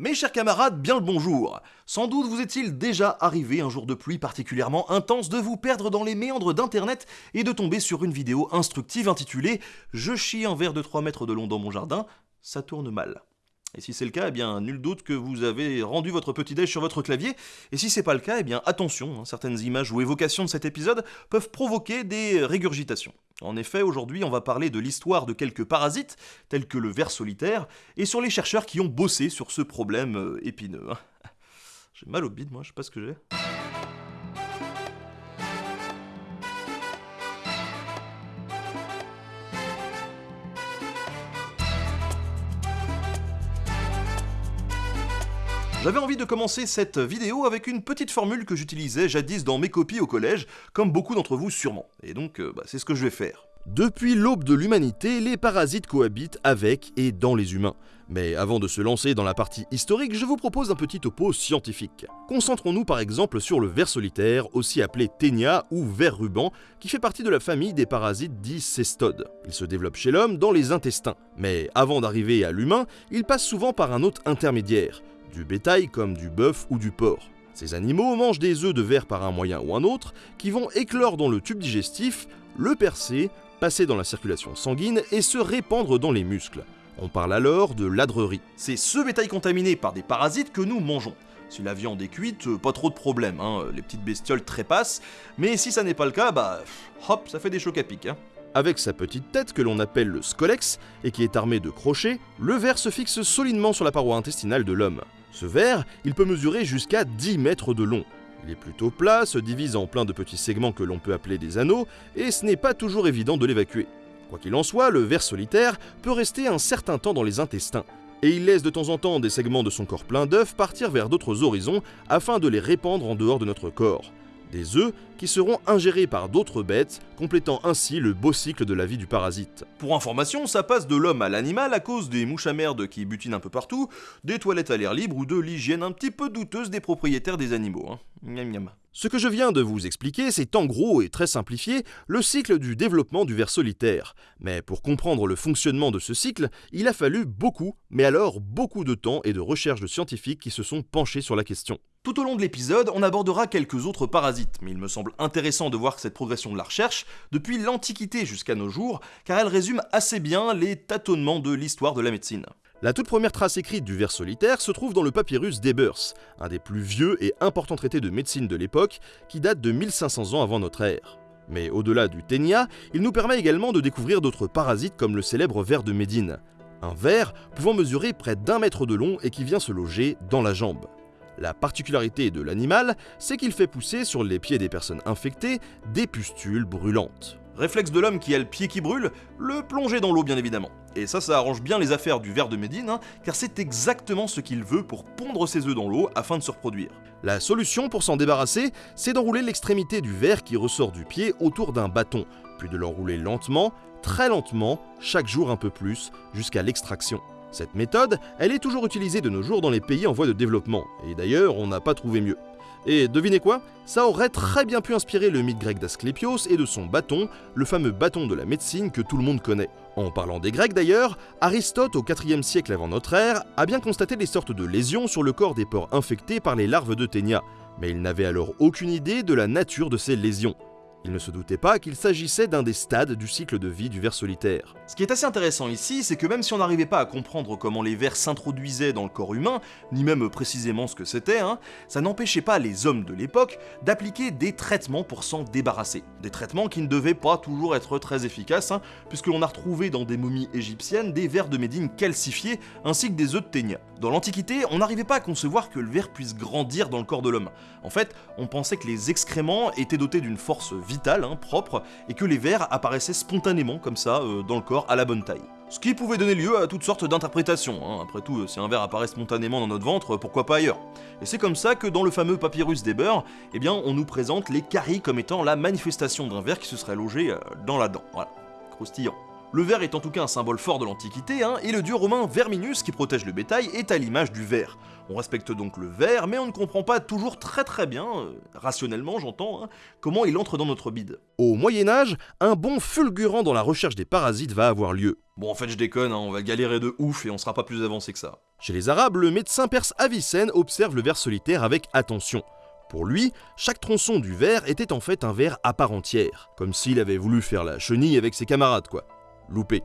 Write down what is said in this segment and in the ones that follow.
Mes chers camarades, bien le bonjour. Sans doute vous est-il déjà arrivé un jour de pluie particulièrement intense de vous perdre dans les méandres d'internet et de tomber sur une vidéo instructive intitulée Je chie un verre de 3 mètres de long dans mon jardin, ça tourne mal. Et si c'est le cas, eh bien, nul doute que vous avez rendu votre petit déj sur votre clavier. Et si c'est pas le cas, eh bien, attention, hein, certaines images ou évocations de cet épisode peuvent provoquer des régurgitations. En effet, aujourd'hui, on va parler de l'histoire de quelques parasites, tels que le ver solitaire, et sur les chercheurs qui ont bossé sur ce problème euh, épineux. Hein. J'ai mal au bide, moi, je sais pas ce que j'ai. J'avais envie de commencer cette vidéo avec une petite formule que j'utilisais jadis dans mes copies au collège, comme beaucoup d'entre vous sûrement. Et donc, euh, bah, c'est ce que je vais faire. Depuis l'aube de l'humanité, les parasites cohabitent avec et dans les humains. Mais avant de se lancer dans la partie historique, je vous propose un petit topo scientifique. Concentrons-nous par exemple sur le ver solitaire, aussi appelé ténia ou ver ruban, qui fait partie de la famille des parasites dits cestodes. Il se développe chez l'homme dans les intestins. Mais avant d'arriver à l'humain, il passe souvent par un hôte intermédiaire, du bétail comme du bœuf ou du porc. Ces animaux mangent des œufs de verre par un moyen ou un autre qui vont éclore dans le tube digestif, le percer, passer dans la circulation sanguine et se répandre dans les muscles. On parle alors de ladrerie. C'est ce bétail contaminé par des parasites que nous mangeons. Si la viande est cuite, euh, pas trop de problème, hein, les petites bestioles trépassent, mais si ça n'est pas le cas, bah hop, ça fait des chocs à pic. Hein. Avec sa petite tête que l'on appelle le scolex et qui est armé de crochets, le ver se fixe solidement sur la paroi intestinale de l'homme. Ce ver, il peut mesurer jusqu'à 10 mètres de long. Il est plutôt plat, se divise en plein de petits segments que l'on peut appeler des anneaux, et ce n'est pas toujours évident de l'évacuer. Quoi qu'il en soit, le ver solitaire peut rester un certain temps dans les intestins, et il laisse de temps en temps des segments de son corps plein d'œufs partir vers d'autres horizons afin de les répandre en dehors de notre corps des œufs qui seront ingérés par d'autres bêtes, complétant ainsi le beau cycle de la vie du parasite. Pour information, ça passe de l'homme à l'animal à cause des mouches à merde qui butinent un peu partout, des toilettes à l'air libre ou de l'hygiène un petit peu douteuse des propriétaires des animaux. Hein. Ce que je viens de vous expliquer, c'est en gros et très simplifié le cycle du développement du ver solitaire. Mais pour comprendre le fonctionnement de ce cycle, il a fallu beaucoup, mais alors beaucoup de temps et de recherches de scientifiques qui se sont penchés sur la question. Tout au long de l'épisode, on abordera quelques autres parasites, mais il me semble intéressant de voir cette progression de la recherche depuis l'Antiquité jusqu'à nos jours, car elle résume assez bien les tâtonnements de l'histoire de la médecine. La toute première trace écrite du ver solitaire se trouve dans le papyrus d'Ebers, un des plus vieux et importants traités de médecine de l'époque, qui date de 1500 ans avant notre ère. Mais au-delà du ténia, il nous permet également de découvrir d'autres parasites comme le célèbre ver de Médine. Un ver pouvant mesurer près d'un mètre de long et qui vient se loger dans la jambe. La particularité de l'animal, c'est qu'il fait pousser sur les pieds des personnes infectées des pustules brûlantes. Réflexe de l'homme qui a le pied qui brûle, le plonger dans l'eau bien évidemment. Et ça, ça arrange bien les affaires du ver de Médine, hein, car c'est exactement ce qu'il veut pour pondre ses œufs dans l'eau afin de se reproduire. La solution pour s'en débarrasser, c'est d'enrouler l'extrémité du ver qui ressort du pied autour d'un bâton, puis de l'enrouler lentement, très lentement, chaque jour un peu plus, jusqu'à l'extraction. Cette méthode, elle est toujours utilisée de nos jours dans les pays en voie de développement, et d'ailleurs on n'a pas trouvé mieux. Et devinez quoi? Ça aurait très bien pu inspirer le mythe grec d'Asclépios et de son bâton, le fameux bâton de la médecine que tout le monde connaît. En parlant des Grecs d'ailleurs, Aristote au IVe siècle avant notre ère a bien constaté des sortes de lésions sur le corps des porcs infectés par les larves de ténia, mais il n'avait alors aucune idée de la nature de ces lésions. Il ne se doutait pas qu'il s'agissait d'un des stades du cycle de vie du ver solitaire. Ce qui est assez intéressant ici, c'est que même si on n'arrivait pas à comprendre comment les vers s'introduisaient dans le corps humain, ni même précisément ce que c'était, hein, ça n'empêchait pas les hommes de l'époque d'appliquer des traitements pour s'en débarrasser. Des traitements qui ne devaient pas toujours être très efficaces, hein, puisque l'on a retrouvé dans des momies égyptiennes des vers de Médine calcifiés ainsi que des œufs de ténia. Dans l'Antiquité, on n'arrivait pas à concevoir que le ver puisse grandir dans le corps de l'homme. En fait, on pensait que les excréments étaient dotés d'une force vital, hein, propre, et que les vers apparaissaient spontanément comme ça euh, dans le corps à la bonne taille. Ce qui pouvait donner lieu à toutes sortes d'interprétations. Hein. Après tout, si un ver apparaît spontanément dans notre ventre, pourquoi pas ailleurs? Et c'est comme ça que dans le fameux papyrus d'Eber, eh bien, on nous présente les caries comme étant la manifestation d'un ver qui se serait logé euh, dans la dent. Voilà, croustillant. Le ver est en tout cas un symbole fort de l'Antiquité, hein, et le dieu romain Verminus qui protège le bétail est à l'image du ver. On respecte donc le ver, mais on ne comprend pas toujours très très bien, euh, rationnellement j'entends, hein, comment il entre dans notre bide. Au Moyen Âge, un bond fulgurant dans la recherche des parasites va avoir lieu. Bon en fait je déconne, hein, on va galérer de ouf et on sera pas plus avancé que ça. Chez les Arabes, le médecin perse Avicenne observe le ver solitaire avec attention. Pour lui, chaque tronçon du ver était en fait un ver à part entière, comme s'il avait voulu faire la chenille avec ses camarades, quoi. Loupé.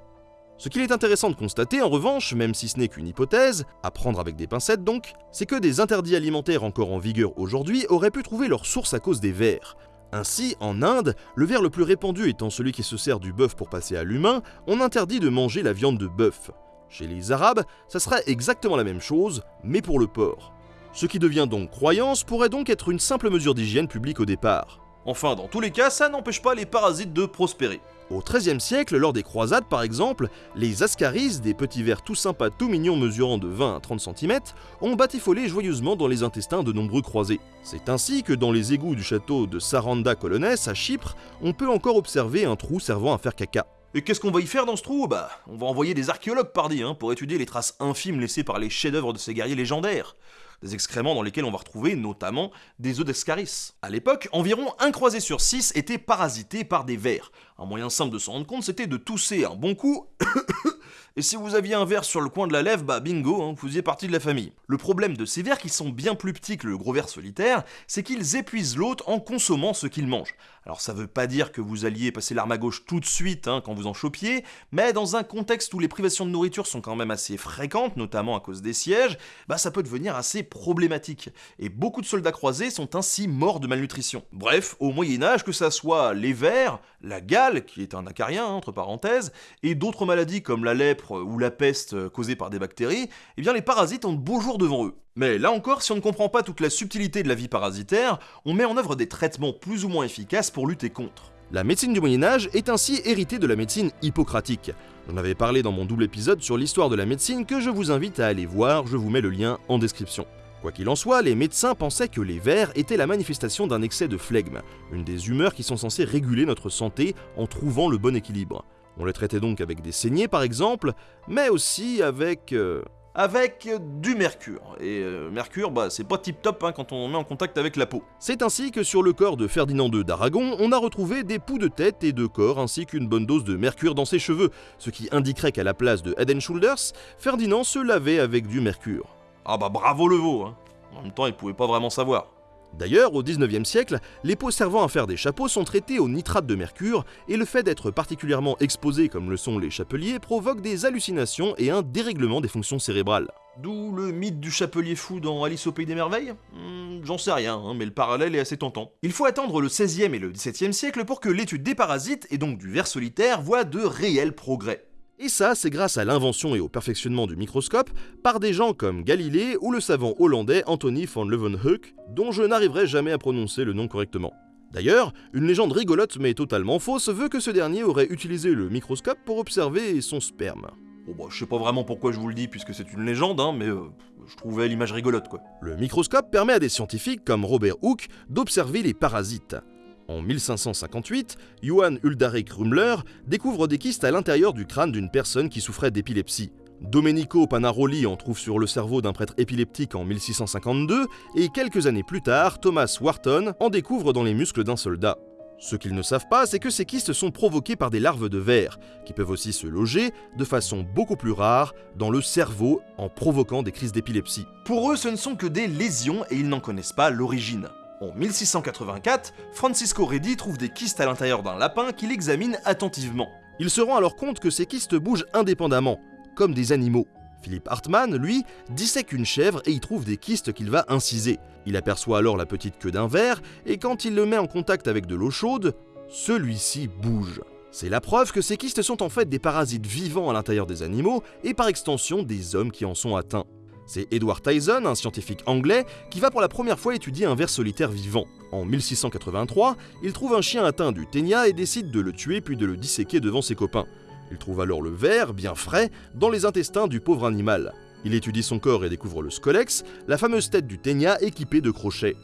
Ce qu'il est intéressant de constater, en revanche, même si ce n'est qu'une hypothèse, à prendre avec des pincettes donc, c'est que des interdits alimentaires encore en vigueur aujourd'hui auraient pu trouver leur source à cause des vers. Ainsi, en Inde, le ver le plus répandu étant celui qui se sert du bœuf pour passer à l'humain, on interdit de manger la viande de bœuf. Chez les Arabes, ça serait exactement la même chose, mais pour le porc. Ce qui devient donc croyance pourrait donc être une simple mesure d'hygiène publique au départ. Enfin, dans tous les cas, ça n'empêche pas les parasites de prospérer. Au XIIIe siècle, lors des croisades par exemple, les ascaris, des petits vers tout sympas tout mignons mesurant de 20 à 30 cm, ont batifolé joyeusement dans les intestins de nombreux croisés. C'est ainsi que dans les égouts du château de Saranda Colonès à Chypre, on peut encore observer un trou servant à faire caca. Et qu'est-ce qu'on va y faire dans ce trou? Bah, on va envoyer des archéologues pardi, hein, pour étudier les traces infimes laissées par les chefs-d'œuvre de ces guerriers légendaires. Des excréments dans lesquels on va retrouver notamment des œufs d'escaris. À l'époque, environ un croisé sur six était parasité par des vers. Un moyen simple de s'en rendre compte, c'était de tousser un bon coup Et si vous aviez un ver sur le coin de la lèvre, bah bingo, hein, vous faisiez partie de la famille. Le problème de ces vers qui sont bien plus petits que le gros ver solitaire, c'est qu'ils épuisent l'hôte en consommant ce qu'ils mangent. Alors ça veut pas dire que vous alliez passer l'arme à gauche tout de suite hein, quand vous en chopiez, mais dans un contexte où les privations de nourriture sont quand même assez fréquentes, notamment à cause des sièges, bah ça peut devenir assez problématique. Et beaucoup de soldats croisés sont ainsi morts de malnutrition. Bref, au Moyen Âge, que ça soit les vers, la gale, qui est un acarien entre parenthèses, et d'autres maladies comme la lèpre ou la peste causée par des bactéries, eh bien les parasites ont de beaux jours devant eux. Mais là encore, si on ne comprend pas toute la subtilité de la vie parasitaire, on met en œuvre des traitements plus ou moins efficaces pour lutter contre. La médecine du Moyen Âge est ainsi héritée de la médecine hippocratique. J'en avais parlé dans mon double épisode sur l'histoire de la médecine que je vous invite à aller voir, je vous mets le lien en description. Quoi qu'il en soit, les médecins pensaient que les vers étaient la manifestation d'un excès de flegme, une des humeurs qui sont censées réguler notre santé en trouvant le bon équilibre. On les traitait donc avec des saignées par exemple, mais aussi avec... Euh, avec du mercure. Et euh, mercure, bah, c'est pas tip top hein, quand on met en contact avec la peau. C'est ainsi que sur le corps de Ferdinand II d'Aragon, on a retrouvé des poux de tête et de corps ainsi qu'une bonne dose de mercure dans ses cheveux, ce qui indiquerait qu'à la place de Head Shoulders, Ferdinand se lavait avec du mercure. Ah bah bravo le veau, hein. En même temps, il pouvait pas vraiment savoir. D'ailleurs, au 19e siècle, les peaux servant à faire des chapeaux sont traitées au nitrate de mercure, et le fait d'être particulièrement exposé comme le sont les chapeliers provoque des hallucinations et un dérèglement des fonctions cérébrales. D'où le mythe du chapelier fou dans Alice au Pays des Merveilles? Hmm, J'en sais rien, hein, mais le parallèle est assez tentant. Il faut attendre le 16e et le 17e siècle pour que l'étude des parasites, et donc du ver solitaire, voit de réels progrès. Et ça, c'est grâce à l'invention et au perfectionnement du microscope par des gens comme Galilée ou le savant hollandais Anthony van Leeuwenhoek, dont je n'arriverai jamais à prononcer le nom correctement. D'ailleurs, une légende rigolote mais totalement fausse veut que ce dernier aurait utilisé le microscope pour observer son sperme. Bon bah je sais pas vraiment pourquoi je vous le dis puisque c'est une légende, hein, mais euh, je trouvais l'image rigolote quoi. Le microscope permet à des scientifiques comme Robert Hooke d'observer les parasites. En 1558, Johann Uldarich Rümmler découvre des kystes à l'intérieur du crâne d'une personne qui souffrait d'épilepsie. Domenico Panaroli en trouve sur le cerveau d'un prêtre épileptique en 1652, et quelques années plus tard, Thomas Wharton en découvre dans les muscles d'un soldat. Ce qu'ils ne savent pas, c'est que ces kystes sont provoqués par des larves de verre, qui peuvent aussi se loger, de façon beaucoup plus rare, dans le cerveau en provoquant des crises d'épilepsie. Pour eux, ce ne sont que des lésions et ils n'en connaissent pas l'origine. En 1684, Francisco Redi trouve des kystes à l'intérieur d'un lapin qu'il examine attentivement. Il se rend alors compte que ces kystes bougent indépendamment, comme des animaux. Philippe Hartmann, lui, dissèque une chèvre et y trouve des kystes qu'il va inciser. Il aperçoit alors la petite queue d'un ver, et quand il le met en contact avec de l'eau chaude, celui-ci bouge. C'est la preuve que ces kystes sont en fait des parasites vivants à l'intérieur des animaux, et par extension des hommes qui en sont atteints. C'est Edward Tyson, un scientifique anglais, qui va pour la première fois étudier un ver solitaire vivant. En 1683, il trouve un chien atteint du ténia et décide de le tuer puis de le disséquer devant ses copains. Il trouve alors le ver, bien frais, dans les intestins du pauvre animal. Il étudie son corps et découvre le scolex, la fameuse tête du ténia équipée de crochets.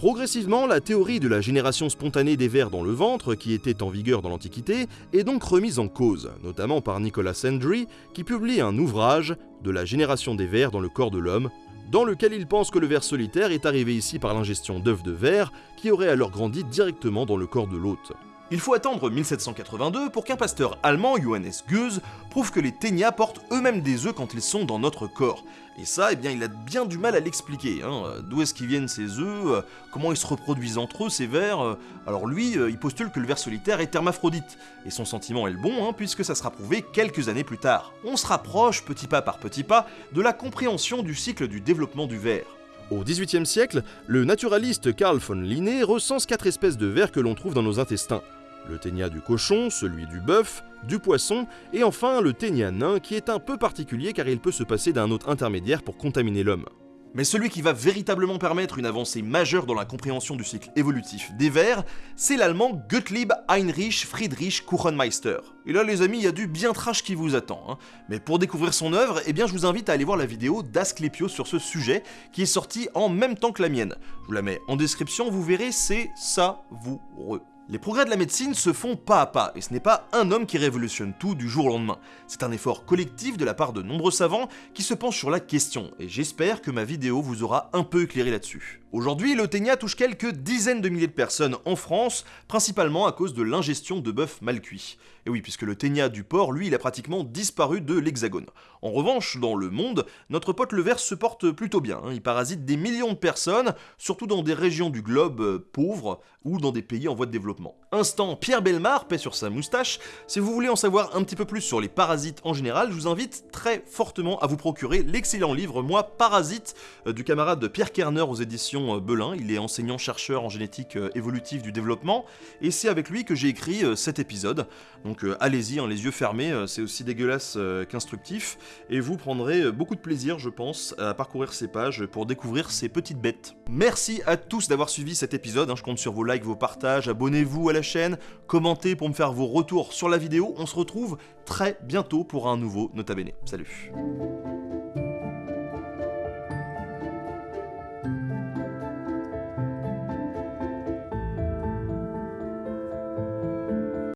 Progressivement, la théorie de la génération spontanée des vers dans le ventre, qui était en vigueur dans l'Antiquité, est donc remise en cause, notamment par Nicolas Sandry, qui publie un ouvrage, De la génération des vers dans le corps de l'homme, dans lequel il pense que le ver solitaire est arrivé ici par l'ingestion d'œufs de verre, qui auraient alors grandi directement dans le corps de l'hôte. Il faut attendre 1782 pour qu'un pasteur allemand, Johannes Goethe, prouve que les ténias portent eux-mêmes des œufs quand ils sont dans notre corps. Et ça, eh bien, il a bien du mal à l'expliquer. Hein. D'où est-ce qu'ils viennent ces œufs? Euh, Comment ils se reproduisent entre eux, ces vers? Euh. Alors lui, euh, il postule que le ver solitaire est hermaphrodite. Et son sentiment est le bon, hein, puisque ça sera prouvé quelques années plus tard. On se rapproche, petit pas par petit pas, de la compréhension du cycle du développement du ver. Au XVIIIe siècle, le naturaliste Carl von Linné recense quatre espèces de vers que l'on trouve dans nos intestins le ténia du cochon, celui du bœuf, du poisson, et enfin le ténia nain qui est un peu particulier car il peut se passer d'un autre intermédiaire pour contaminer l'homme. Mais celui qui va véritablement permettre une avancée majeure dans la compréhension du cycle évolutif des vers, c'est l'allemand Gottlieb Heinrich Friedrich Kuchenmeister. Et là les amis, il y a du bien trash qui vous attend. Hein. Mais pour découvrir son œuvre, eh bien je vous invite à aller voir la vidéo d'Asclepio sur ce sujet, qui est sortie en même temps que la mienne. Je vous la mets en description, vous verrez, c'est savoureux. Les progrès de la médecine se font pas à pas, et ce n'est pas un homme qui révolutionne tout du jour au lendemain. C'est un effort collectif de la part de nombreux savants qui se penchent sur la question, et j'espère que ma vidéo vous aura un peu éclairé là-dessus. Aujourd'hui, le ténia touche quelques dizaines de milliers de personnes en France, principalement à cause de l'ingestion de bœuf mal cuit. Et oui, puisque le ténia du porc, lui, il a pratiquement disparu de l'hexagone. En revanche, dans le monde, notre pote le ver se porte plutôt bien. Hein. Il parasite des millions de personnes, surtout dans des régions du globe euh, pauvres ou dans des pays en voie de développement. Instant Pierre Belmar, paix sur sa moustache. Si vous voulez en savoir un petit peu plus sur les parasites en général, je vous invite très fortement à vous procurer l'excellent livre Moi Parasite euh, du camarade Pierre Kerner aux éditions euh, Belin. Il est enseignant-chercheur en génétique évolutive du développement et c'est avec lui que j'ai écrit cet épisode. Donc allez-y, hein, les yeux fermés, c'est aussi dégueulasse qu'instructif et vous prendrez beaucoup de plaisir, je pense, à parcourir ces pages pour découvrir ces petites bêtes. Merci à tous d'avoir suivi cet épisode, hein. je compte sur vos likes, vos partages, abonnez-vous à la chaîne, commentez pour me faire vos retours sur la vidéo, on se retrouve très bientôt pour un nouveau Nota Bene. Salut